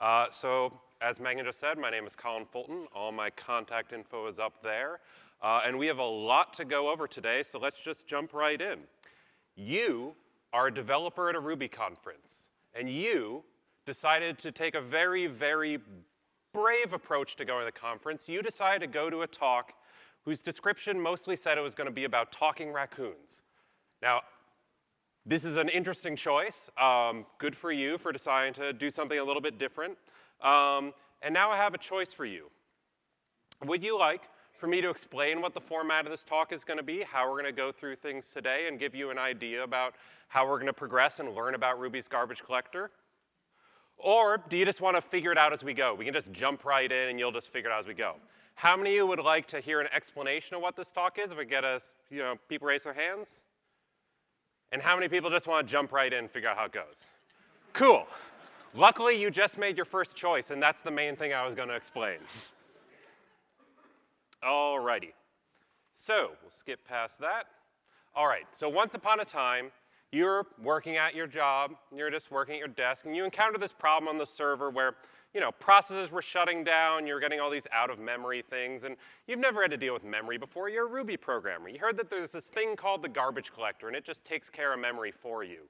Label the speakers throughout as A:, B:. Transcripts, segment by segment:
A: Uh, so as Megan just said, my name is Colin Fulton. All my contact info is up there. Uh, and we have a lot to go over today, so let's just jump right in. You are a developer at a Ruby conference, and you decided to take a very, very brave approach to going to the conference. You decided to go to a talk whose description mostly said it was going to be about talking raccoons. Now, this is an interesting choice. Um, good for you for deciding to do something a little bit different. Um, and now I have a choice for you. Would you like for me to explain what the format of this talk is going to be, how we're going to go through things today, and give you an idea about how we're going to progress and learn about Ruby's garbage collector? Or do you just want to figure it out as we go? We can just jump right in and you'll just figure it out as we go. How many of you would like to hear an explanation of what this talk is? If we get us, you know, people raise their hands? And how many people just want to jump right in and figure out how it goes? Cool. Luckily, you just made your first choice, and that's the main thing I was going to explain. Alrighty. So, we'll skip past that. All right, so once upon a time, you're working at your job, you're just working at your desk, and you encounter this problem on the server where you know, processes were shutting down, you're getting all these out-of-memory things, and you've never had to deal with memory before. You're a Ruby programmer. You heard that there's this thing called the garbage collector, and it just takes care of memory for you.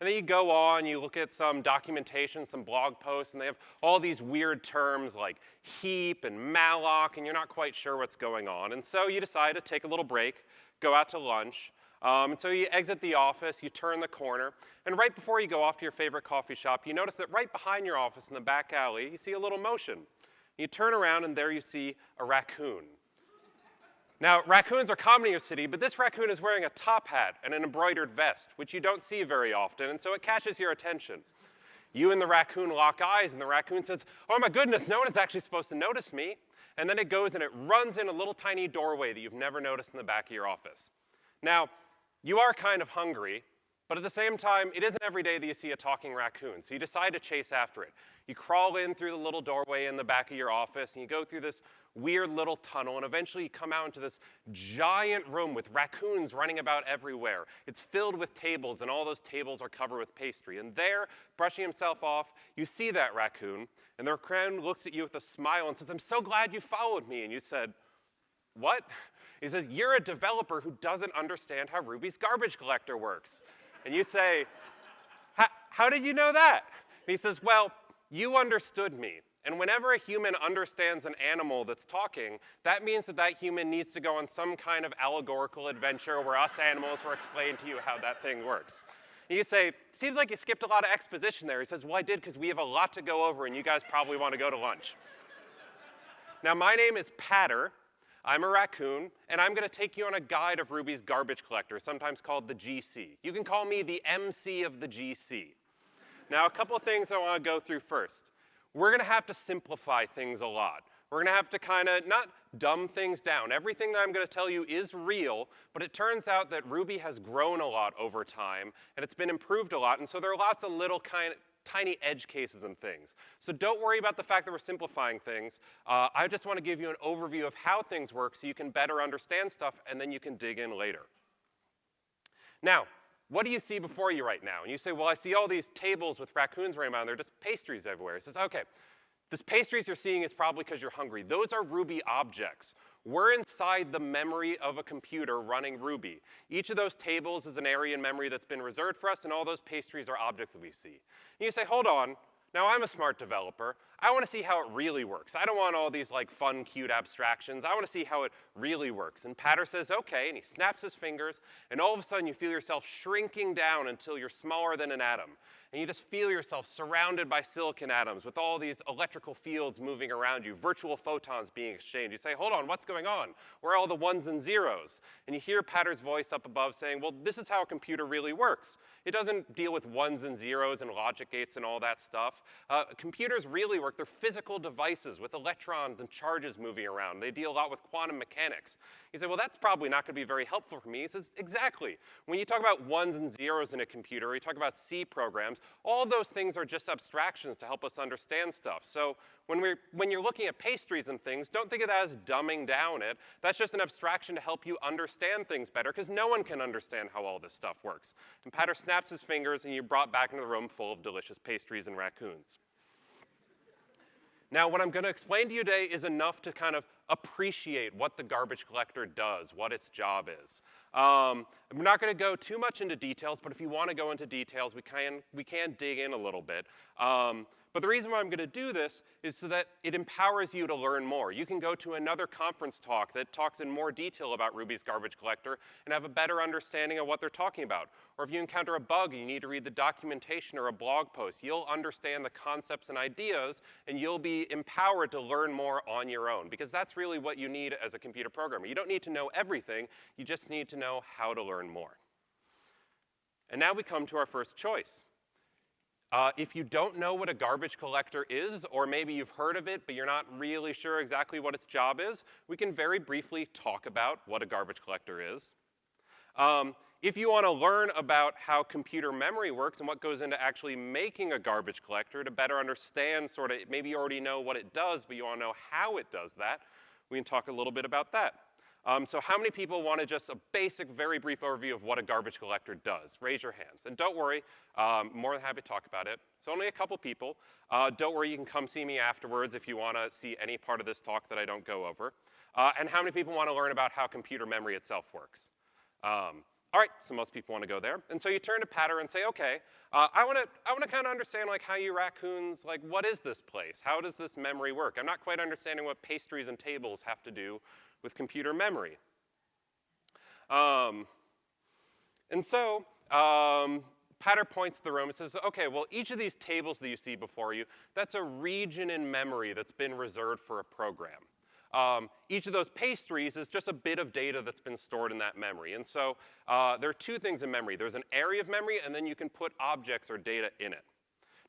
A: And then you go on, you look at some documentation, some blog posts, and they have all these weird terms like heap and malloc, and you're not quite sure what's going on. And so you decide to take a little break, go out to lunch, um, and so you exit the office, you turn the corner, and right before you go off to your favorite coffee shop, you notice that right behind your office in the back alley, you see a little motion. You turn around and there you see a raccoon. Now, raccoons are common in your city, but this raccoon is wearing a top hat and an embroidered vest, which you don't see very often, and so it catches your attention. You and the raccoon lock eyes, and the raccoon says, oh my goodness, no one is actually supposed to notice me. And then it goes and it runs in a little tiny doorway that you've never noticed in the back of your office. Now, you are kind of hungry, but at the same time, it isn't every day that you see a talking raccoon, so you decide to chase after it. You crawl in through the little doorway in the back of your office, and you go through this weird little tunnel, and eventually you come out into this giant room with raccoons running about everywhere. It's filled with tables, and all those tables are covered with pastry. And there, brushing himself off, you see that raccoon, and the raccoon looks at you with a smile and says, I'm so glad you followed me. And you said, what? He says, you're a developer who doesn't understand how Ruby's garbage collector works. And you say, how did you know that? And he says, well, you understood me. And whenever a human understands an animal that's talking, that means that that human needs to go on some kind of allegorical adventure where us animals will explain to you how that thing works. And you say, seems like you skipped a lot of exposition there. He says, well, I did because we have a lot to go over and you guys probably want to go to lunch. now, my name is Patter, I'm a raccoon, and I'm gonna take you on a guide of Ruby's garbage collector, sometimes called the GC. You can call me the MC of the GC. Now, a couple of things I wanna go through first. We're gonna have to simplify things a lot. We're gonna have to kinda not dumb things down. Everything that I'm gonna tell you is real, but it turns out that Ruby has grown a lot over time, and it's been improved a lot, and so there are lots of little kind tiny edge cases and things. So don't worry about the fact that we're simplifying things. Uh, I just want to give you an overview of how things work so you can better understand stuff and then you can dig in later. Now, what do you see before you right now? And you say, well, I see all these tables with raccoons running around. They're just pastries everywhere. It says, okay, this pastries you're seeing is probably because you're hungry. Those are Ruby objects. We're inside the memory of a computer running Ruby. Each of those tables is an area in memory that's been reserved for us, and all those pastries are objects that we see. And you say, hold on, now I'm a smart developer. I want to see how it really works. I don't want all these like fun, cute abstractions. I want to see how it really works. And Patter says, okay, and he snaps his fingers, and all of a sudden you feel yourself shrinking down until you're smaller than an atom and you just feel yourself surrounded by silicon atoms with all these electrical fields moving around you, virtual photons being exchanged. You say, hold on, what's going on? Where are all the ones and zeros? And you hear Patter's voice up above saying, well, this is how a computer really works. It doesn't deal with ones and zeros and logic gates and all that stuff. Uh, computers really work, they're physical devices with electrons and charges moving around. They deal a lot with quantum mechanics. You say, well, that's probably not gonna be very helpful for me. He says, exactly. When you talk about ones and zeros in a computer, or you talk about C programs, all those things are just abstractions to help us understand stuff. So when, we're, when you're looking at pastries and things, don't think of that as dumbing down it. That's just an abstraction to help you understand things better, because no one can understand how all this stuff works. And Patter snaps his fingers, and you're brought back into the room full of delicious pastries and raccoons. Now, what I'm gonna explain to you today is enough to kind of appreciate what the garbage collector does, what its job is. Um, I'm not gonna go too much into details, but if you wanna go into details, we can, we can dig in a little bit. Um, but the reason why I'm gonna do this is so that it empowers you to learn more. You can go to another conference talk that talks in more detail about Ruby's garbage collector and have a better understanding of what they're talking about. Or if you encounter a bug and you need to read the documentation or a blog post, you'll understand the concepts and ideas and you'll be empowered to learn more on your own because that's really what you need as a computer programmer. You don't need to know everything, you just need to know how to learn more. And now we come to our first choice. Uh, if you don't know what a garbage collector is, or maybe you've heard of it, but you're not really sure exactly what its job is, we can very briefly talk about what a garbage collector is. Um, if you want to learn about how computer memory works and what goes into actually making a garbage collector to better understand sort of, maybe you already know what it does, but you want to know how it does that, we can talk a little bit about that. Um, so how many people want to just a basic, very brief overview of what a garbage collector does? Raise your hands. And don't worry, um, more than happy to talk about it. It's only a couple people. Uh, don't worry, you can come see me afterwards if you want to see any part of this talk that I don't go over. Uh, and how many people want to learn about how computer memory itself works? Um, all right, so most people want to go there. And so you turn to Patter and say, okay, uh, I want to I want to kind of understand like how you raccoons, like what is this place? How does this memory work? I'm not quite understanding what pastries and tables have to do with computer memory. Um, and so um, Patter points to the room and says, okay, well, each of these tables that you see before you, that's a region in memory that's been reserved for a program. Um, each of those pastries is just a bit of data that's been stored in that memory. And so uh, there are two things in memory. There's an area of memory, and then you can put objects or data in it.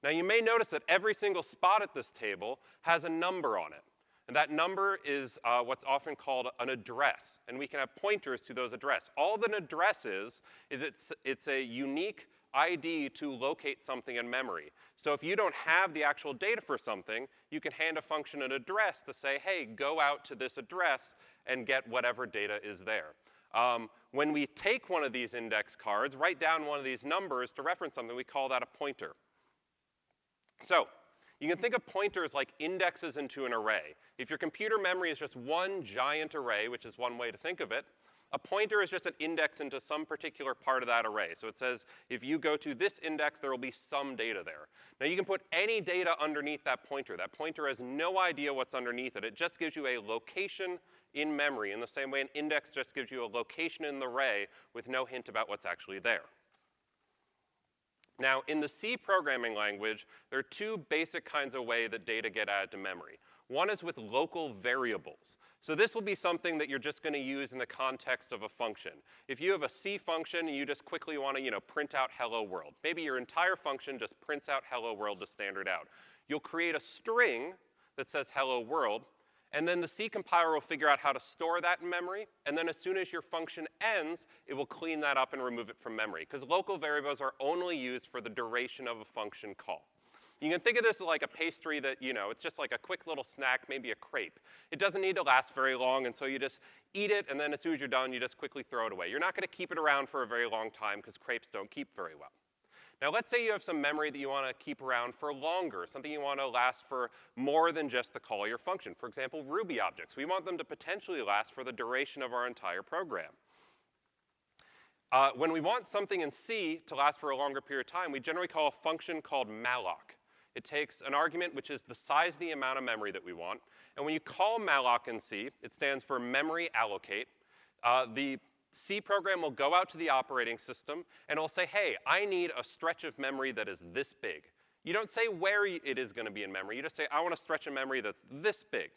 A: Now you may notice that every single spot at this table has a number on it. And that number is uh, what's often called an address, and we can have pointers to those address. All that an address is, is it's, it's a unique ID to locate something in memory. So if you don't have the actual data for something, you can hand a function an address to say, hey, go out to this address and get whatever data is there. Um, when we take one of these index cards, write down one of these numbers to reference something, we call that a pointer. So you can think of pointers like indexes into an array. If your computer memory is just one giant array, which is one way to think of it, a pointer is just an index into some particular part of that array. So it says if you go to this index, there will be some data there. Now you can put any data underneath that pointer. That pointer has no idea what's underneath it. It just gives you a location in memory in the same way an index just gives you a location in the array with no hint about what's actually there. Now, in the C programming language, there are two basic kinds of way that data get added to memory. One is with local variables. So this will be something that you're just gonna use in the context of a function. If you have a C function and you just quickly wanna, you know, print out hello world, maybe your entire function just prints out hello world to standard out. You'll create a string that says hello world, and then the C compiler will figure out how to store that in memory, and then as soon as your function ends, it will clean that up and remove it from memory, because local variables are only used for the duration of a function call. You can think of this as like a pastry that, you know, it's just like a quick little snack, maybe a crepe. It doesn't need to last very long, and so you just eat it, and then as soon as you're done, you just quickly throw it away. You're not gonna keep it around for a very long time, because crepes don't keep very well. Now let's say you have some memory that you want to keep around for longer, something you want to last for more than just the call your function. For example, Ruby objects. We want them to potentially last for the duration of our entire program. Uh, when we want something in C to last for a longer period of time, we generally call a function called malloc. It takes an argument which is the size of the amount of memory that we want, and when you call malloc in C, it stands for memory allocate. Uh, the C program will go out to the operating system and it'll say, hey, I need a stretch of memory that is this big. You don't say where it is gonna be in memory, you just say, I want a stretch of memory that's this big.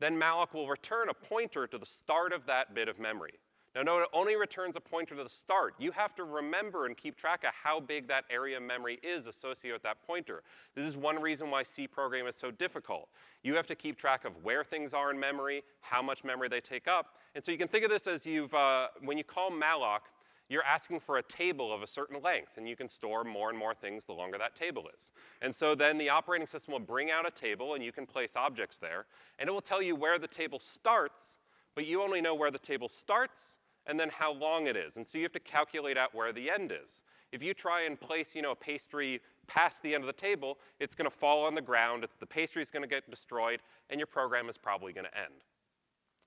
A: Then malloc will return a pointer to the start of that bit of memory. Now note it only returns a pointer to the start. You have to remember and keep track of how big that area of memory is associated with that pointer. This is one reason why C program is so difficult. You have to keep track of where things are in memory, how much memory they take up, and so you can think of this as you've, uh, when you call malloc, you're asking for a table of a certain length, and you can store more and more things the longer that table is. And so then the operating system will bring out a table, and you can place objects there, and it will tell you where the table starts, but you only know where the table starts and then how long it is. And so you have to calculate out where the end is. If you try and place, you know, a pastry past the end of the table, it's gonna fall on the ground, it's, the pastry's gonna get destroyed, and your program is probably gonna end.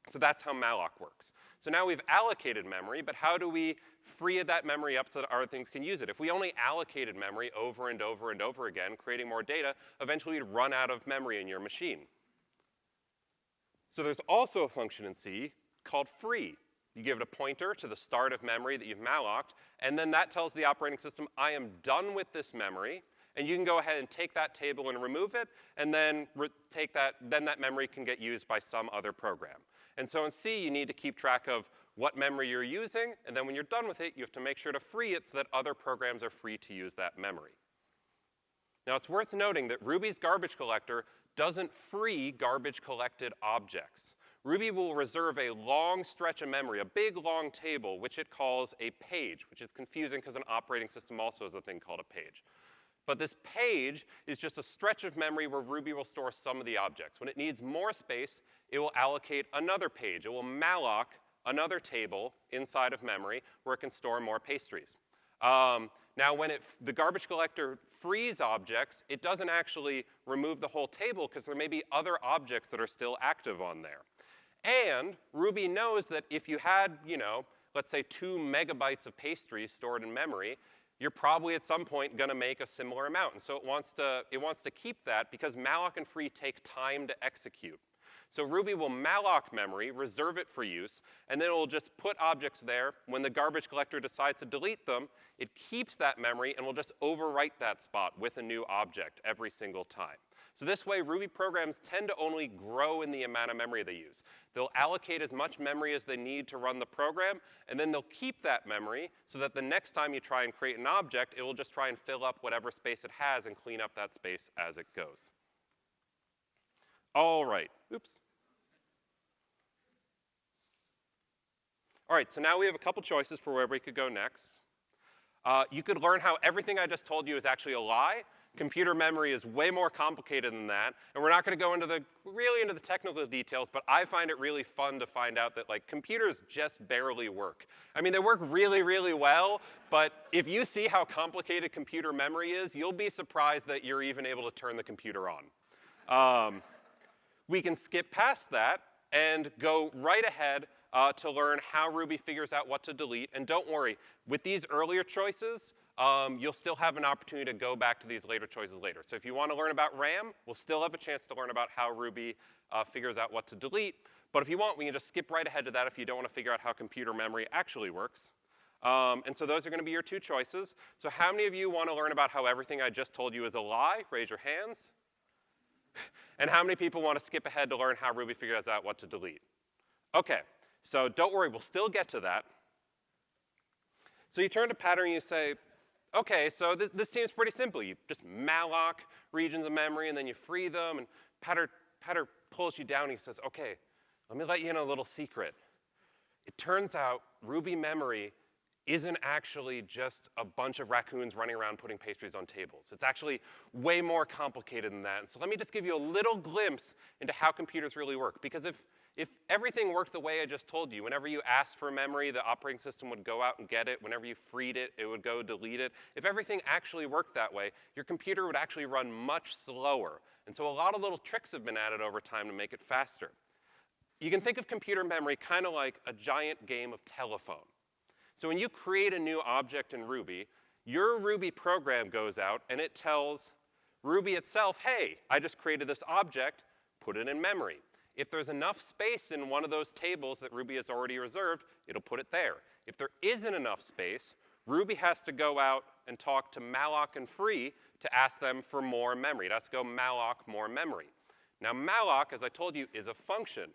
A: So that's how malloc works. So now we've allocated memory, but how do we free that memory up so that other things can use it? If we only allocated memory over and over and over again, creating more data, eventually you'd run out of memory in your machine. So there's also a function in C called free. You give it a pointer to the start of memory that you've malloced, and then that tells the operating system, I am done with this memory, and you can go ahead and take that table and remove it, and then take that, then that memory can get used by some other program. And so in C, you need to keep track of what memory you're using, and then when you're done with it, you have to make sure to free it so that other programs are free to use that memory. Now, it's worth noting that Ruby's garbage collector doesn't free garbage collected objects. Ruby will reserve a long stretch of memory, a big long table, which it calls a page, which is confusing because an operating system also has a thing called a page. But this page is just a stretch of memory where Ruby will store some of the objects. When it needs more space, it will allocate another page. It will malloc another table inside of memory where it can store more pastries. Um, now, when it, the garbage collector frees objects, it doesn't actually remove the whole table because there may be other objects that are still active on there. And Ruby knows that if you had, you know, let's say two megabytes of pastries stored in memory, you're probably at some point gonna make a similar amount. And so it wants to, it wants to keep that because malloc and free take time to execute. So Ruby will malloc memory, reserve it for use, and then it will just put objects there. When the garbage collector decides to delete them, it keeps that memory and will just overwrite that spot with a new object every single time. So this way, Ruby programs tend to only grow in the amount of memory they use. They'll allocate as much memory as they need to run the program, and then they'll keep that memory so that the next time you try and create an object, it will just try and fill up whatever space it has and clean up that space as it goes. All right, oops. All right, so now we have a couple choices for where we could go next. Uh, you could learn how everything I just told you is actually a lie. Computer memory is way more complicated than that, and we're not gonna go into the, really into the technical details, but I find it really fun to find out that like computers just barely work. I mean, they work really, really well, but if you see how complicated computer memory is, you'll be surprised that you're even able to turn the computer on. Um, we can skip past that and go right ahead uh, to learn how Ruby figures out what to delete. And don't worry, with these earlier choices, um, you'll still have an opportunity to go back to these later choices later. So if you want to learn about RAM, we'll still have a chance to learn about how Ruby uh, figures out what to delete. But if you want, we can just skip right ahead to that if you don't want to figure out how computer memory actually works. Um, and so those are going to be your two choices. So how many of you want to learn about how everything I just told you is a lie? Raise your hands. And how many people want to skip ahead to learn how Ruby figures out what to delete? Okay, so don't worry, we'll still get to that. So you turn to Patter and you say, okay, so th this seems pretty simple. You just malloc regions of memory and then you free them and Patter, Patter pulls you down and he says, okay, let me let you in a little secret. It turns out Ruby memory isn't actually just a bunch of raccoons running around putting pastries on tables. It's actually way more complicated than that. So let me just give you a little glimpse into how computers really work. Because if if everything worked the way I just told you, whenever you asked for memory, the operating system would go out and get it. Whenever you freed it, it would go delete it. If everything actually worked that way, your computer would actually run much slower. And so a lot of little tricks have been added over time to make it faster. You can think of computer memory kind of like a giant game of telephone. So when you create a new object in Ruby, your Ruby program goes out and it tells Ruby itself, hey, I just created this object, put it in memory. If there's enough space in one of those tables that Ruby has already reserved, it'll put it there. If there isn't enough space, Ruby has to go out and talk to malloc and free to ask them for more memory. It has to go malloc more memory. Now malloc, as I told you, is a function.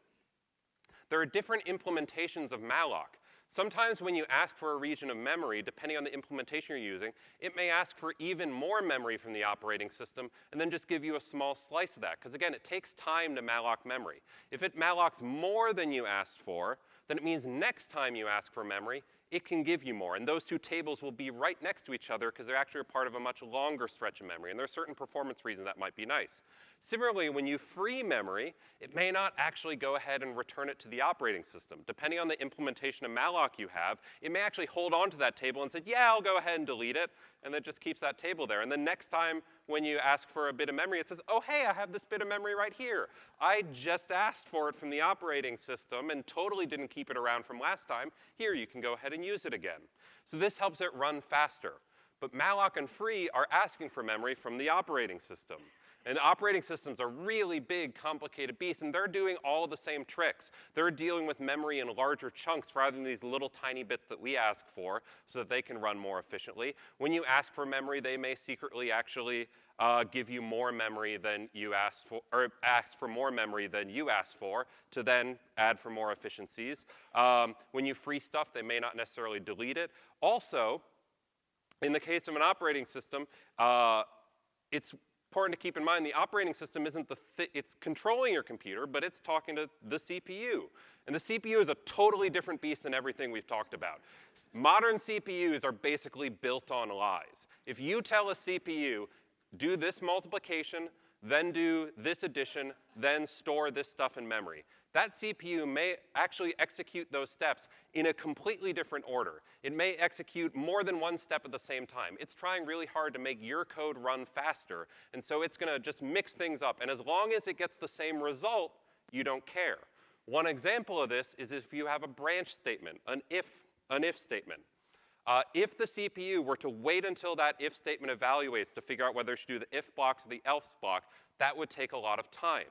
A: There are different implementations of malloc. Sometimes when you ask for a region of memory, depending on the implementation you're using, it may ask for even more memory from the operating system and then just give you a small slice of that. Because again, it takes time to malloc memory. If it mallocs more than you asked for, then it means next time you ask for memory, it can give you more. And those two tables will be right next to each other because they're actually a part of a much longer stretch of memory. And there are certain performance reasons that might be nice. Similarly, when you free memory, it may not actually go ahead and return it to the operating system. Depending on the implementation of malloc you have, it may actually hold on to that table and say, yeah, I'll go ahead and delete it, and then just keeps that table there. And the next time when you ask for a bit of memory, it says, oh, hey, I have this bit of memory right here. I just asked for it from the operating system and totally didn't keep it around from last time. Here, you can go ahead and use it again. So this helps it run faster. But malloc and free are asking for memory from the operating system. And operating systems are really big, complicated beasts, and they're doing all the same tricks. They're dealing with memory in larger chunks rather than these little tiny bits that we ask for so that they can run more efficiently. When you ask for memory, they may secretly actually uh, give you more memory than you ask for, or ask for more memory than you asked for to then add for more efficiencies. Um, when you free stuff, they may not necessarily delete it. Also, in the case of an operating system, uh, it's important to keep in mind the operating system isn't the, it's controlling your computer, but it's talking to the CPU. And the CPU is a totally different beast than everything we've talked about. Modern CPUs are basically built on lies. If you tell a CPU, do this multiplication, then do this addition, then store this stuff in memory that CPU may actually execute those steps in a completely different order. It may execute more than one step at the same time. It's trying really hard to make your code run faster, and so it's gonna just mix things up. And as long as it gets the same result, you don't care. One example of this is if you have a branch statement, an if, an if statement. Uh, if the CPU were to wait until that if statement evaluates to figure out whether it should do the if block or the else block, that would take a lot of time.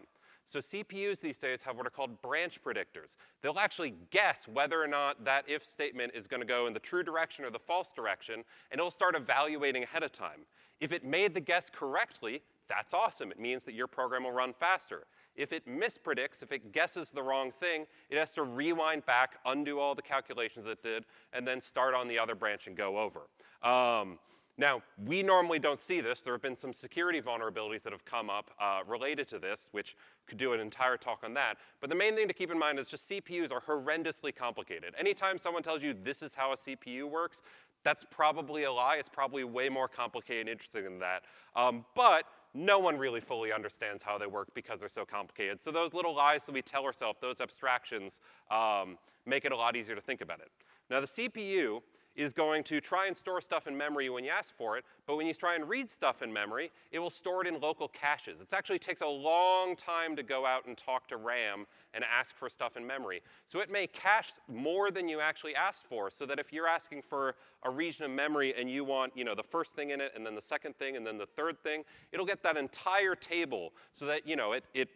A: So CPUs these days have what are called branch predictors. They'll actually guess whether or not that if statement is gonna go in the true direction or the false direction, and it'll start evaluating ahead of time. If it made the guess correctly, that's awesome. It means that your program will run faster. If it mispredicts, if it guesses the wrong thing, it has to rewind back, undo all the calculations it did, and then start on the other branch and go over. Um, now, we normally don't see this. There have been some security vulnerabilities that have come up uh, related to this, which could do an entire talk on that. But the main thing to keep in mind is just CPUs are horrendously complicated. Anytime someone tells you this is how a CPU works, that's probably a lie. It's probably way more complicated and interesting than that. Um, but no one really fully understands how they work because they're so complicated. So those little lies that we tell ourselves, those abstractions, um, make it a lot easier to think about it. Now the CPU is going to try and store stuff in memory when you ask for it, but when you try and read stuff in memory, it will store it in local caches. It actually takes a long time to go out and talk to RAM and ask for stuff in memory. So it may cache more than you actually asked for, so that if you're asking for a region of memory and you want, you know, the first thing in it, and then the second thing, and then the third thing, it'll get that entire table so that, you know, it, it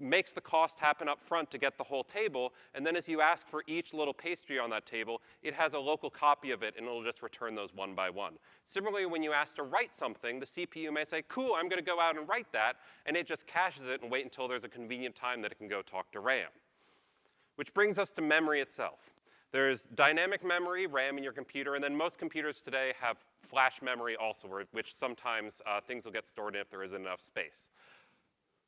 A: makes the cost happen up front to get the whole table, and then as you ask for each little pastry on that table, it has a local copy of it, and it'll just return those one by one. Similarly, when you ask to write something, the CPU may say, cool, I'm gonna go out and write that, and it just caches it and wait until there's a convenient time that it can go talk to RAM. Which brings us to memory itself. There's dynamic memory, RAM in your computer, and then most computers today have flash memory also, which sometimes uh, things will get stored in if there isn't enough space.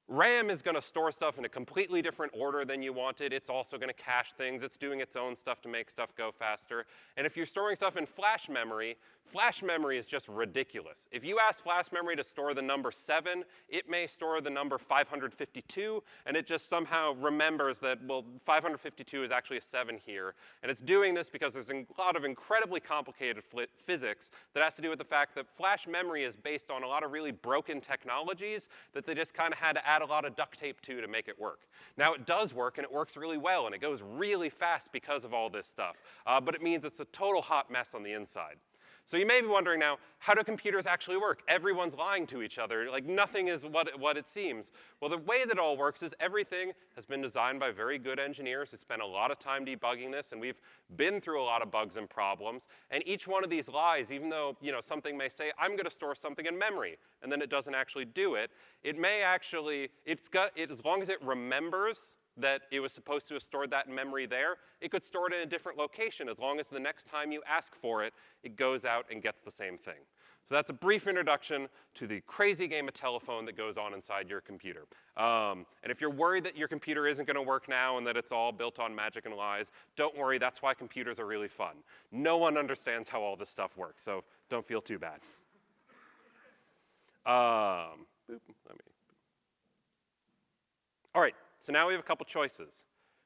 A: RAM is gonna store stuff in a completely different order than you wanted. It's also gonna cache things. It's doing its own stuff to make stuff go faster. And if you're storing stuff in flash memory, flash memory is just ridiculous. If you ask flash memory to store the number seven, it may store the number 552, and it just somehow remembers that, well, 552 is actually a seven here. And it's doing this because there's a lot of incredibly complicated physics that has to do with the fact that flash memory is based on a lot of really broken technologies that they just kind of had to add add a lot of duct tape to to make it work. Now it does work and it works really well and it goes really fast because of all this stuff, uh, but it means it's a total hot mess on the inside. So you may be wondering now, how do computers actually work? Everyone's lying to each other. Like nothing is what, what it seems. Well, the way that all works is everything has been designed by very good engineers who spent a lot of time debugging this, and we've been through a lot of bugs and problems. And each one of these lies, even though you know something may say, I'm gonna store something in memory, and then it doesn't actually do it, it may actually, it's got, it, as long as it remembers that it was supposed to have stored that memory there, it could store it in a different location as long as the next time you ask for it, it goes out and gets the same thing. So that's a brief introduction to the crazy game of telephone that goes on inside your computer. Um, and if you're worried that your computer isn't gonna work now and that it's all built on magic and lies, don't worry, that's why computers are really fun. No one understands how all this stuff works, so don't feel too bad. Um, boop. All right, so now we have a couple choices.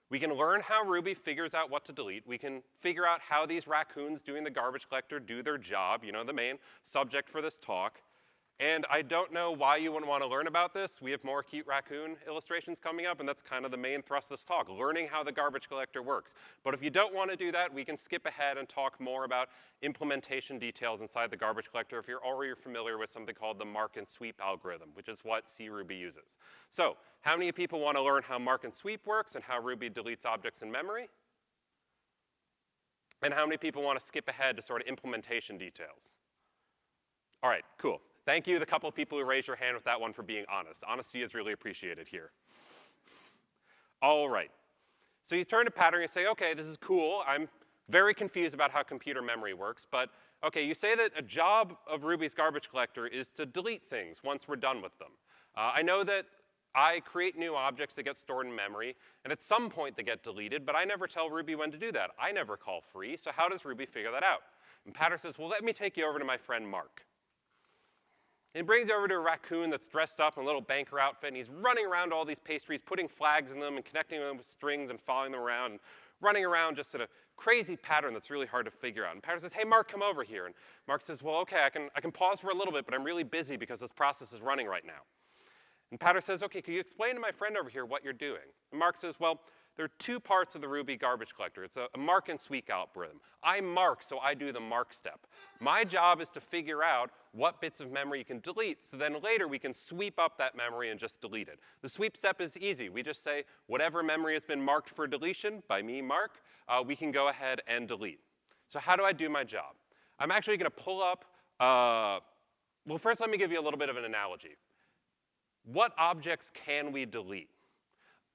A: We can learn how Ruby figures out what to delete. We can figure out how these raccoons doing the garbage collector do their job, you know, the main subject for this talk. And I don't know why you wouldn't want to learn about this. We have more cute raccoon illustrations coming up, and that's kind of the main thrust of this talk, learning how the garbage collector works. But if you don't want to do that, we can skip ahead and talk more about implementation details inside the garbage collector if you're already familiar with something called the mark and sweep algorithm, which is what CRuby uses. So how many people want to learn how mark and sweep works and how Ruby deletes objects in memory? And how many people want to skip ahead to sort of implementation details? All right, cool. Thank you, the couple of people who raised your hand with that one for being honest. Honesty is really appreciated here. All right. So you turn to Patter and say, okay, this is cool. I'm very confused about how computer memory works, but okay, you say that a job of Ruby's garbage collector is to delete things once we're done with them. Uh, I know that I create new objects that get stored in memory, and at some point they get deleted, but I never tell Ruby when to do that. I never call free, so how does Ruby figure that out? And Patter says, well, let me take you over to my friend Mark. And he brings over to a raccoon that's dressed up in a little banker outfit, and he's running around all these pastries, putting flags in them and connecting them with strings and following them around, and running around just in a crazy pattern that's really hard to figure out. And Patter says, hey, Mark, come over here. And Mark says, well, okay, I can, I can pause for a little bit, but I'm really busy because this process is running right now. And Patter says, okay, can you explain to my friend over here what you're doing? And Mark says, well, there are two parts of the Ruby garbage collector. It's a, a, mark and sweep algorithm. I mark, so I do the mark step. My job is to figure out what bits of memory you can delete, so then later we can sweep up that memory and just delete it. The sweep step is easy. We just say whatever memory has been marked for deletion by me, Mark, uh, we can go ahead and delete. So how do I do my job? I'm actually gonna pull up, uh, well, first let me give you a little bit of an analogy. What objects can we delete?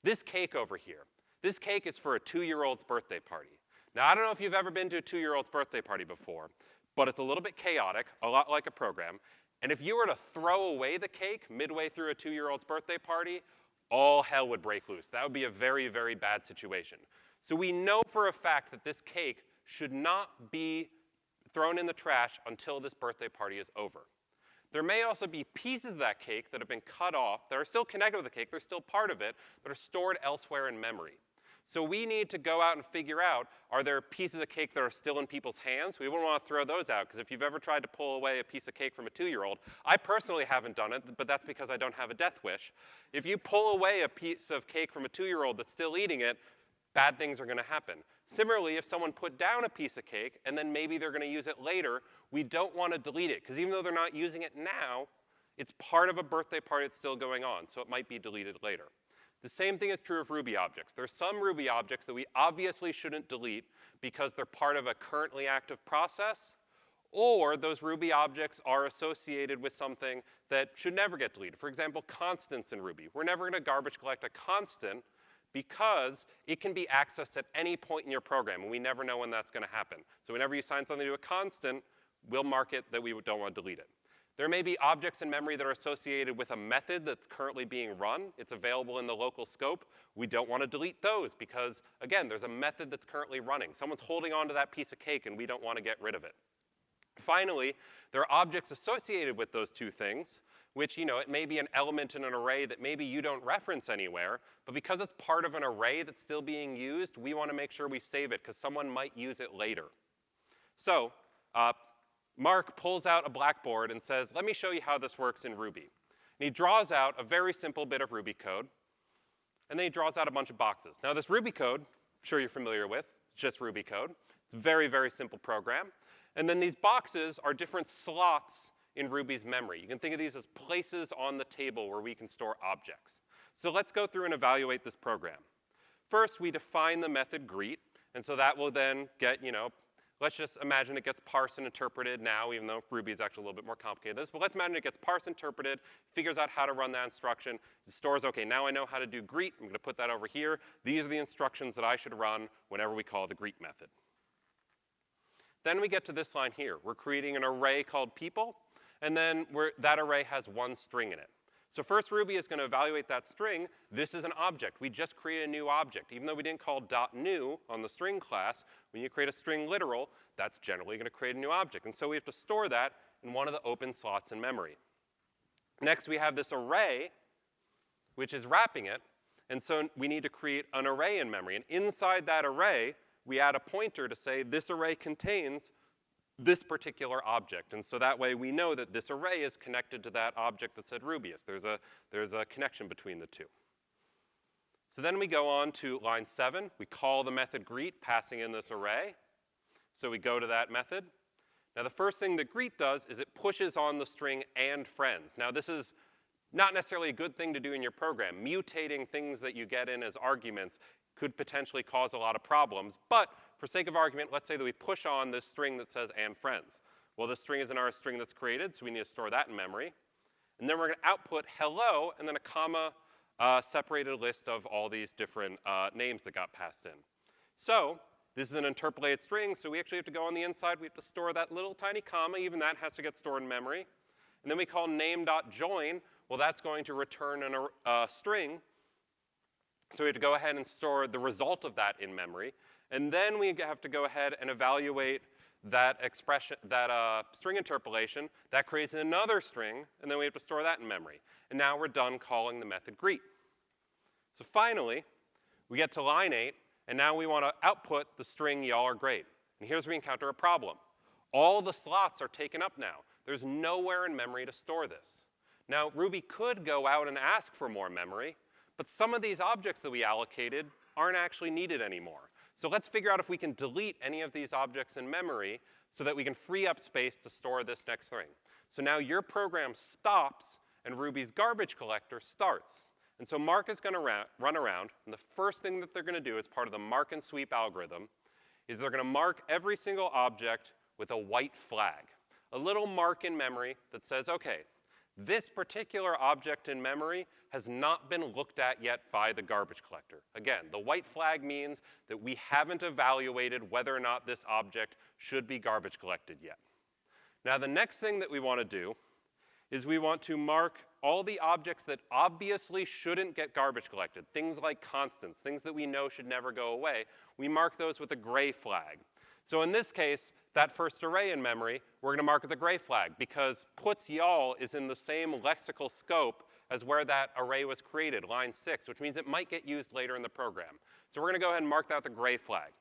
A: This cake over here, this cake is for a two-year-old's birthday party. Now, I don't know if you've ever been to a two-year-old's birthday party before, but it's a little bit chaotic, a lot like a program. And if you were to throw away the cake midway through a two-year-old's birthday party, all hell would break loose. That would be a very, very bad situation. So we know for a fact that this cake should not be thrown in the trash until this birthday party is over. There may also be pieces of that cake that have been cut off that are still connected with the cake, they're still part of it, but are stored elsewhere in memory. So we need to go out and figure out, are there pieces of cake that are still in people's hands? We wouldn't want to throw those out, because if you've ever tried to pull away a piece of cake from a two-year-old, I personally haven't done it, but that's because I don't have a death wish. If you pull away a piece of cake from a two-year-old that's still eating it, bad things are gonna happen. Similarly, if someone put down a piece of cake and then maybe they're gonna use it later, we don't wanna delete it, because even though they're not using it now, it's part of a birthday party that's still going on, so it might be deleted later. The same thing is true of Ruby objects. There are some Ruby objects that we obviously shouldn't delete because they're part of a currently active process, or those Ruby objects are associated with something that should never get deleted. For example, constants in Ruby. We're never gonna garbage collect a constant because it can be accessed at any point in your program, and we never know when that's gonna happen. So whenever you assign something to a constant, we'll mark it that we don't want to delete it. There may be objects in memory that are associated with a method that's currently being run. It's available in the local scope. We don't want to delete those because, again, there's a method that's currently running. Someone's holding onto that piece of cake and we don't want to get rid of it. Finally, there are objects associated with those two things, which, you know, it may be an element in an array that maybe you don't reference anywhere, but because it's part of an array that's still being used, we want to make sure we save it because someone might use it later. So, uh, Mark pulls out a blackboard and says, let me show you how this works in Ruby. And he draws out a very simple bit of Ruby code, and then he draws out a bunch of boxes. Now this Ruby code, I'm sure you're familiar with, it's just Ruby code. It's a very, very simple program. And then these boxes are different slots in Ruby's memory. You can think of these as places on the table where we can store objects. So let's go through and evaluate this program. First, we define the method greet, and so that will then get, you know, Let's just imagine it gets parsed and interpreted now, even though Ruby is actually a little bit more complicated than this, but let's imagine it gets parsed, interpreted, figures out how to run that instruction, stores, okay, now I know how to do greet, I'm gonna put that over here. These are the instructions that I should run whenever we call the greet method. Then we get to this line here. We're creating an array called people, and then that array has one string in it. So first Ruby is going to evaluate that string. This is an object. We just created a new object. Even though we didn't call .new on the string class, when you create a string literal, that's generally going to create a new object. And so we have to store that in one of the open slots in memory. Next, we have this array, which is wrapping it. And so we need to create an array in memory. And inside that array, we add a pointer to say this array contains this particular object. And so that way we know that this array is connected to that object that said Rubyists. There's a, there's a connection between the two. So then we go on to line seven. We call the method greet, passing in this array. So we go to that method. Now the first thing that greet does is it pushes on the string and friends. Now this is not necessarily a good thing to do in your program. Mutating things that you get in as arguments could potentially cause a lot of problems, but for sake of argument, let's say that we push on this string that says and friends. Well, this string is an R string that's created, so we need to store that in memory. And then we're gonna output hello, and then a comma uh, separated list of all these different uh, names that got passed in. So this is an interpolated string, so we actually have to go on the inside. We have to store that little tiny comma. Even that has to get stored in memory. And then we call name.join. Well, that's going to return a uh, string. So we have to go ahead and store the result of that in memory. And then we have to go ahead and evaluate that expression, that uh, string interpolation. That creates another string, and then we have to store that in memory. And now we're done calling the method greet. So finally, we get to line eight, and now we want to output the string y'all are great. And here's where we encounter a problem. All the slots are taken up now. There's nowhere in memory to store this. Now, Ruby could go out and ask for more memory, but some of these objects that we allocated aren't actually needed anymore. So let's figure out if we can delete any of these objects in memory so that we can free up space to store this next thing. So now your program stops and Ruby's garbage collector starts. And so Mark is gonna run around, and the first thing that they're gonna do as part of the mark and sweep algorithm is they're gonna mark every single object with a white flag. A little mark in memory that says, okay, this particular object in memory has not been looked at yet by the garbage collector. Again, the white flag means that we haven't evaluated whether or not this object should be garbage collected yet. Now the next thing that we want to do is we want to mark all the objects that obviously shouldn't get garbage collected, things like constants, things that we know should never go away, we mark those with a gray flag. So in this case, that first array in memory, we're gonna mark with a gray flag because puts y'all is in the same lexical scope as where that array was created, line six, which means it might get used later in the program. So we're gonna go ahead and mark that with a gray flag.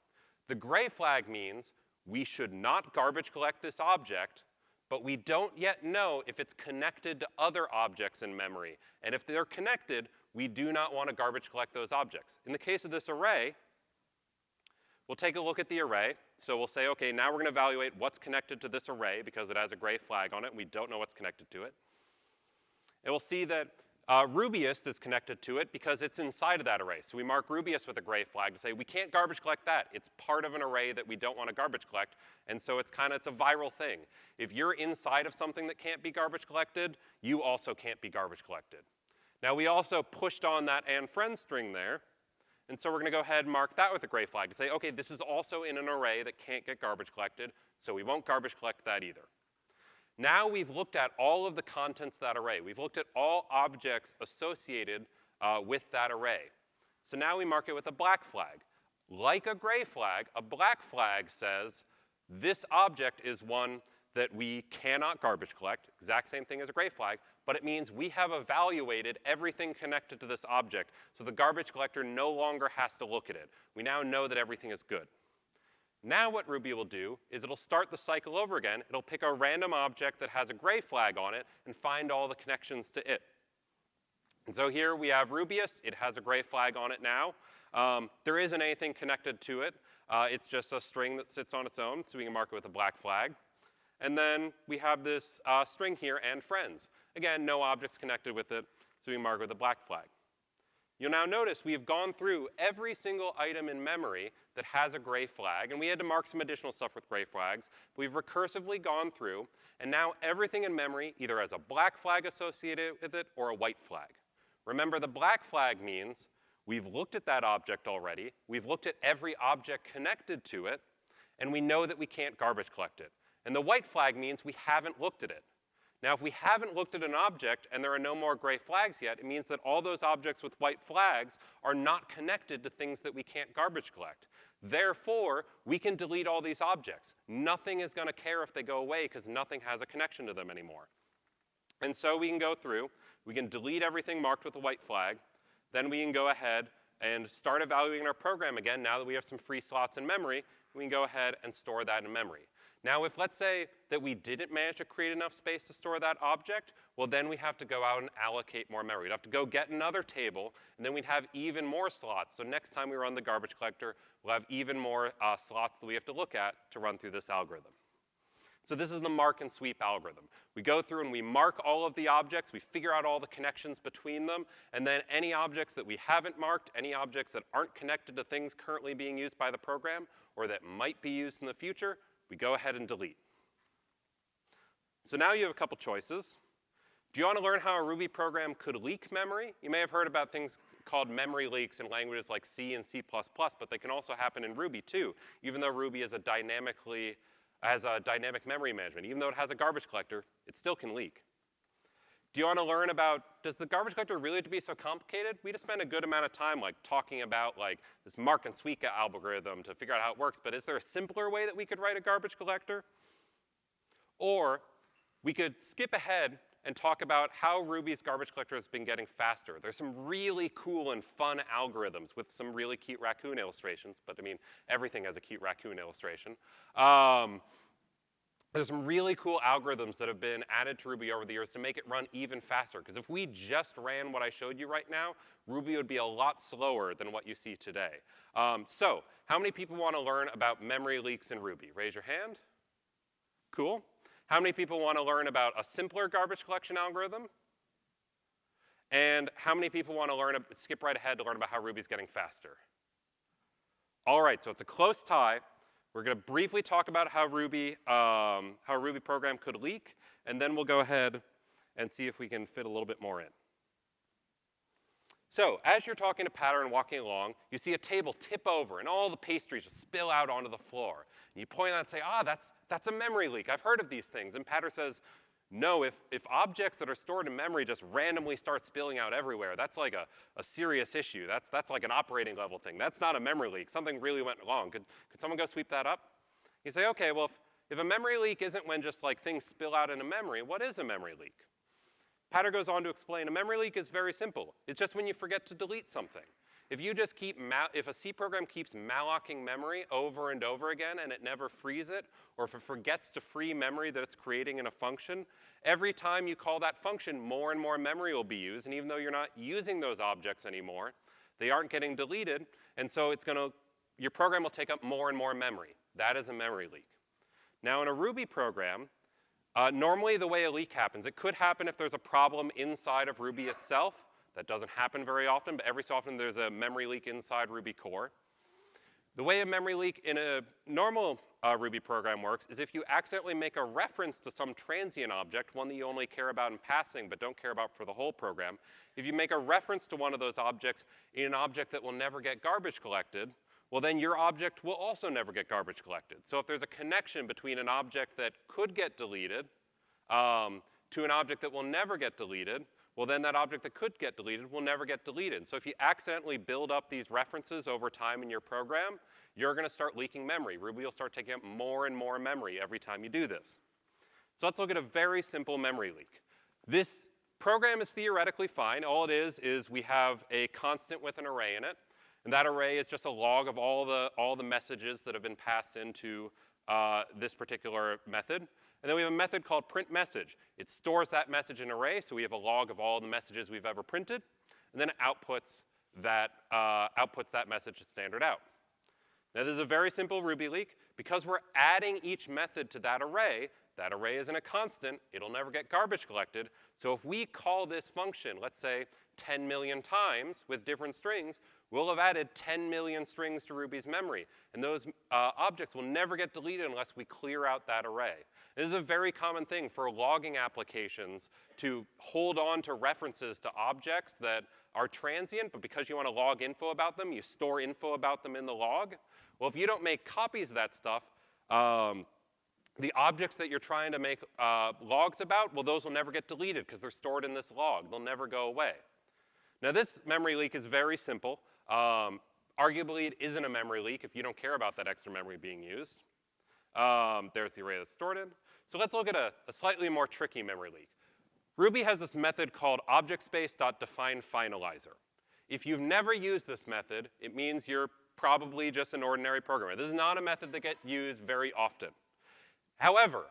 A: The gray flag means we should not garbage collect this object, but we don't yet know if it's connected to other objects in memory. And if they're connected, we do not want to garbage collect those objects. In the case of this array, we'll take a look at the array. So we'll say, okay, now we're gonna evaluate what's connected to this array because it has a gray flag on it and we don't know what's connected to it. And we'll see that uh, Rubyists is connected to it because it's inside of that array. So we mark Rubyists with a gray flag to say we can't garbage collect that. It's part of an array that we don't want to garbage collect. And so it's kind of, it's a viral thing. If you're inside of something that can't be garbage collected, you also can't be garbage collected. Now we also pushed on that and friend string there. And so we're gonna go ahead and mark that with a gray flag to say, okay, this is also in an array that can't get garbage collected, so we won't garbage collect that either. Now we've looked at all of the contents of that array. We've looked at all objects associated uh, with that array. So now we mark it with a black flag. Like a gray flag, a black flag says this object is one that we cannot garbage collect, exact same thing as a gray flag, but it means we have evaluated everything connected to this object, so the garbage collector no longer has to look at it. We now know that everything is good. Now what Ruby will do is it'll start the cycle over again. It'll pick a random object that has a gray flag on it and find all the connections to it. And so here we have Rubyists. It has a gray flag on it now. Um, there isn't anything connected to it. Uh, it's just a string that sits on its own, so we can mark it with a black flag. And then we have this uh, string here, and friends. Again, no objects connected with it, so we mark it with a black flag. You'll now notice we have gone through every single item in memory that has a gray flag, and we had to mark some additional stuff with gray flags. We've recursively gone through, and now everything in memory either has a black flag associated with it or a white flag. Remember, the black flag means we've looked at that object already, we've looked at every object connected to it, and we know that we can't garbage collect it. And the white flag means we haven't looked at it. Now, if we haven't looked at an object and there are no more gray flags yet, it means that all those objects with white flags are not connected to things that we can't garbage collect. Therefore, we can delete all these objects. Nothing is going to care if they go away because nothing has a connection to them anymore. And so we can go through, we can delete everything marked with a white flag, then we can go ahead and start evaluating our program again now that we have some free slots in memory, we can go ahead and store that in memory. Now, if let's say that we didn't manage to create enough space to store that object, well, then we have to go out and allocate more memory. We'd have to go get another table, and then we'd have even more slots. So next time we run the garbage collector, we'll have even more uh, slots that we have to look at to run through this algorithm. So this is the mark and sweep algorithm. We go through and we mark all of the objects, we figure out all the connections between them, and then any objects that we haven't marked, any objects that aren't connected to things currently being used by the program, or that might be used in the future, we go ahead and delete. So now you have a couple choices. Do you want to learn how a Ruby program could leak memory? You may have heard about things called memory leaks in languages like C and C++, but they can also happen in Ruby too, even though Ruby is a dynamically, has a dynamic memory management. Even though it has a garbage collector, it still can leak. Do you want to learn about, does the garbage collector really have to be so complicated? We just spend a good amount of time like talking about like this mark and sweep algorithm to figure out how it works, but is there a simpler way that we could write a garbage collector? Or we could skip ahead and talk about how Ruby's garbage collector has been getting faster. There's some really cool and fun algorithms with some really cute raccoon illustrations, but I mean, everything has a cute raccoon illustration. Um, there's some really cool algorithms that have been added to Ruby over the years to make it run even faster. Because if we just ran what I showed you right now, Ruby would be a lot slower than what you see today. Um, so how many people want to learn about memory leaks in Ruby? Raise your hand. Cool. How many people want to learn about a simpler garbage collection algorithm? And how many people want to learn, skip right ahead to learn about how Ruby's getting faster? All right, so it's a close tie. We're going to briefly talk about how Ruby, um, how a Ruby program could leak, and then we'll go ahead and see if we can fit a little bit more in. So as you're talking to Patter and walking along, you see a table tip over and all the pastries just spill out onto the floor. And you point out and say, ah, that's, that's a memory leak. I've heard of these things. And Patter says, no, if, if objects that are stored in memory just randomly start spilling out everywhere, that's like a, a serious issue. That's, that's like an operating level thing. That's not a memory leak. Something really went wrong. Could, could someone go sweep that up? You say, okay, well, if, if a memory leak isn't when just like things spill out in a memory, what is a memory leak? Patter goes on to explain, a memory leak is very simple. It's just when you forget to delete something. If you just keep, if a C program keeps mallocing memory over and over again and it never frees it, or if it forgets to free memory that it's creating in a function, every time you call that function, more and more memory will be used, and even though you're not using those objects anymore, they aren't getting deleted, and so it's gonna, your program will take up more and more memory. That is a memory leak. Now in a Ruby program, uh, normally the way a leak happens, it could happen if there's a problem inside of Ruby itself, that doesn't happen very often, but every so often there's a memory leak inside Ruby core. The way a memory leak in a normal uh, Ruby program works is if you accidentally make a reference to some transient object, one that you only care about in passing but don't care about for the whole program, if you make a reference to one of those objects in an object that will never get garbage collected, well then your object will also never get garbage collected. So if there's a connection between an object that could get deleted um, to an object that will never get deleted, well then that object that could get deleted will never get deleted. So if you accidentally build up these references over time in your program, you're gonna start leaking memory. Ruby will start taking up more and more memory every time you do this. So let's look at a very simple memory leak. This program is theoretically fine. All it is is we have a constant with an array in it, and that array is just a log of all the, all the messages that have been passed into uh, this particular method. And then we have a method called print message. It stores that message in an array, so we have a log of all the messages we've ever printed, and then it outputs that, uh, outputs that message to standard out. Now this is a very simple Ruby leak. Because we're adding each method to that array, that array isn't a constant, it'll never get garbage collected. So if we call this function, let's say 10 million times with different strings, we'll have added 10 million strings to Ruby's memory. And those uh, objects will never get deleted unless we clear out that array. This is a very common thing for logging applications to hold on to references to objects that are transient, but because you want to log info about them, you store info about them in the log. Well, if you don't make copies of that stuff, um, the objects that you're trying to make uh, logs about, well, those will never get deleted because they're stored in this log. They'll never go away. Now, this memory leak is very simple. Um, arguably, it isn't a memory leak if you don't care about that extra memory being used. Um, there's the array that's stored in. So let's look at a, a slightly more tricky memory leak. Ruby has this method called objectspace.defineFinalizer. If you've never used this method, it means you're probably just an ordinary programmer. This is not a method that gets used very often. However,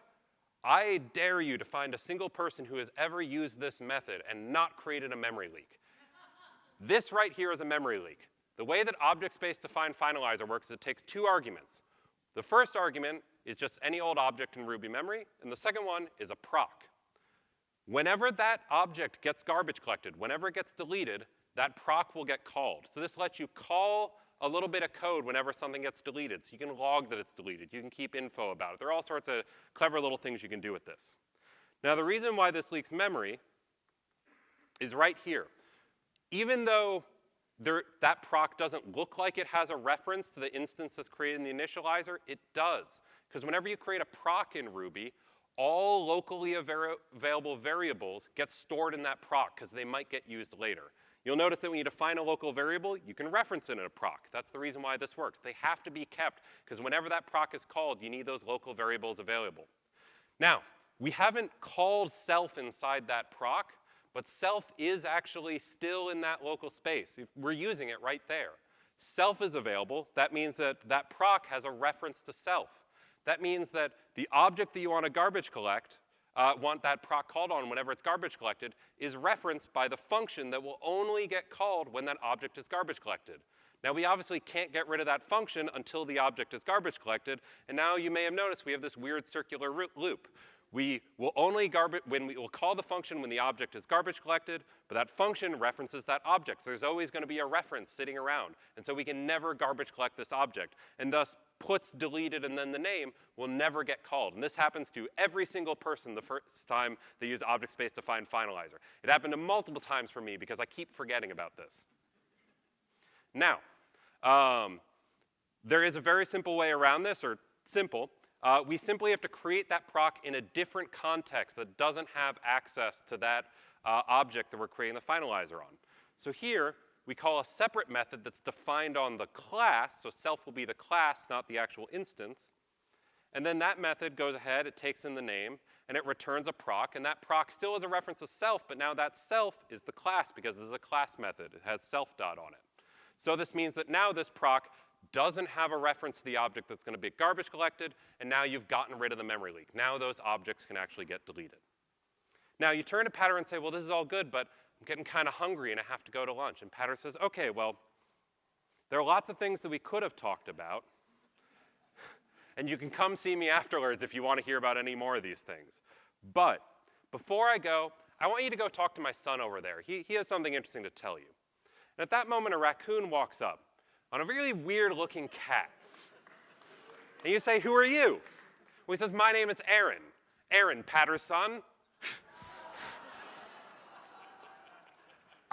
A: I dare you to find a single person who has ever used this method and not created a memory leak. this right here is a memory leak. The way that object space define finalizer works is it takes two arguments. The first argument is just any old object in Ruby memory, and the second one is a proc. Whenever that object gets garbage collected, whenever it gets deleted, that proc will get called. So this lets you call a little bit of code whenever something gets deleted. So you can log that it's deleted. You can keep info about it. There are all sorts of clever little things you can do with this. Now the reason why this leaks memory is right here. Even though there, that proc doesn't look like it has a reference to the instance that's created in the initializer, it does. Because whenever you create a proc in Ruby, all locally available variables get stored in that proc because they might get used later. You'll notice that when you define a local variable, you can reference it in a proc. That's the reason why this works. They have to be kept, because whenever that proc is called, you need those local variables available. Now, we haven't called self inside that proc, but self is actually still in that local space. We're using it right there. Self is available. That means that that proc has a reference to self. That means that the object that you want to garbage collect uh, want that proc called on whenever it's garbage collected is referenced by the function that will only get called when that object is garbage collected. Now we obviously can't get rid of that function until the object is garbage collected, and now you may have noticed we have this weird circular loop. We will only garbage, when we will call the function when the object is garbage collected, but that function references that object. So there's always gonna be a reference sitting around. And so we can never garbage collect this object. And thus, puts deleted and then the name will never get called. And this happens to every single person the first time they use object space defined finalizer. It happened to multiple times for me because I keep forgetting about this. Now, um, there is a very simple way around this, or simple. Uh, we simply have to create that proc in a different context that doesn't have access to that uh, object that we're creating the finalizer on. So here, we call a separate method that's defined on the class, so self will be the class, not the actual instance. And then that method goes ahead, it takes in the name, and it returns a proc, and that proc still is a reference to self, but now that self is the class because this is a class method. It has self dot on it. So this means that now this proc doesn't have a reference to the object that's gonna be garbage collected, and now you've gotten rid of the memory leak. Now those objects can actually get deleted. Now you turn to Patter and say, well, this is all good, but I'm getting kind of hungry and I have to go to lunch. And Patter says, okay, well, there are lots of things that we could have talked about. and you can come see me afterwards if you want to hear about any more of these things. But before I go, I want you to go talk to my son over there. He, he has something interesting to tell you. And at that moment, a raccoon walks up on a really weird looking cat. And you say, who are you? Well, he says, my name is Aaron. Aaron Patterson.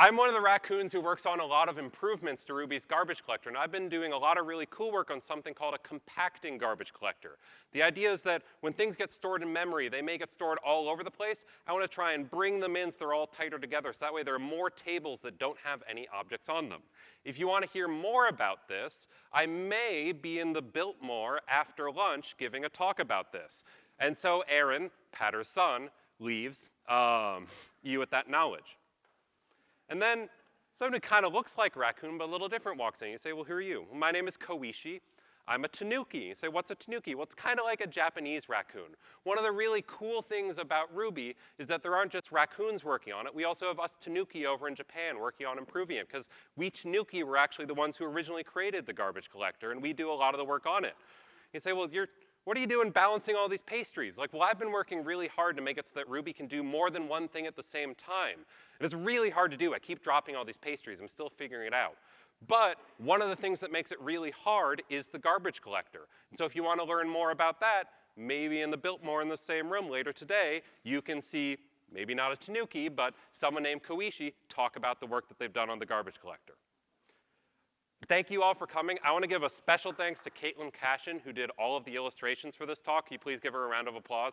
A: I'm one of the raccoons who works on a lot of improvements to Ruby's garbage collector, and I've been doing a lot of really cool work on something called a compacting garbage collector. The idea is that when things get stored in memory, they may get stored all over the place. I want to try and bring them in so they're all tighter together, so that way there are more tables that don't have any objects on them. If you want to hear more about this, I may be in the Biltmore after lunch giving a talk about this. And so Aaron, Patter's son, leaves um, you with that knowledge. And then someone who kind of looks like raccoon but a little different walks in. You say, well, who are you? Well, my name is Koichi. I'm a tanuki. You say, what's a tanuki? Well, it's kind of like a Japanese raccoon. One of the really cool things about Ruby is that there aren't just raccoons working on it. We also have us tanuki over in Japan working on improving it, because we tanuki were actually the ones who originally created the garbage collector, and we do a lot of the work on it. You say, well, you're what are you doing balancing all these pastries? Like, well, I've been working really hard to make it so that Ruby can do more than one thing at the same time. And it's really hard to do. I keep dropping all these pastries. I'm still figuring it out. But one of the things that makes it really hard is the garbage collector. And so if you want to learn more about that, maybe in the Biltmore in the same room later today, you can see maybe not a Tanuki, but someone named Koichi talk about the work that they've done on the garbage collector. Thank you all for coming. I want to give a special thanks to Caitlin Cashin, who did all of the illustrations for this talk. Can you please give her a round of applause?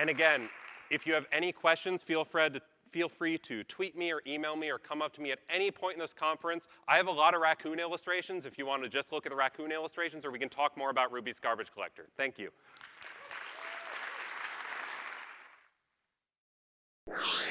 A: And again, if you have any questions, feel free to feel free to tweet me or email me or come up to me at any point in this conference. I have a lot of raccoon illustrations if you want to just look at the raccoon illustrations, or we can talk more about Ruby's garbage collector. Thank you. Yeah.